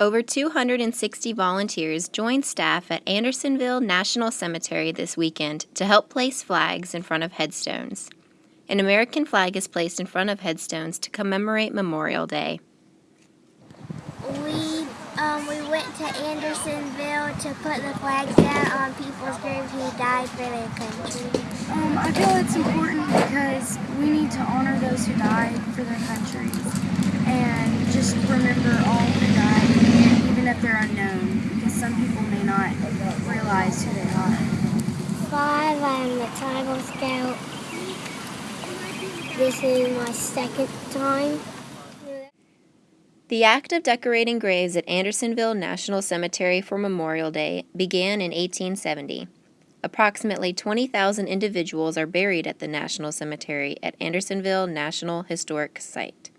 Over 260 volunteers joined staff at Andersonville National Cemetery this weekend to help place flags in front of headstones. An American flag is placed in front of headstones to commemorate Memorial Day. We um, we went to Andersonville to put the flags down on people's graves who died for their country. Um, I feel it's important because we need to honor those who died for their countries and just remember all who died, even if they're unknown, because some people may not realize who they are. Five, I'm a tribal scout. This is my second time. The act of decorating graves at Andersonville National Cemetery for Memorial Day began in 1870. Approximately 20,000 individuals are buried at the National Cemetery at Andersonville National Historic Site.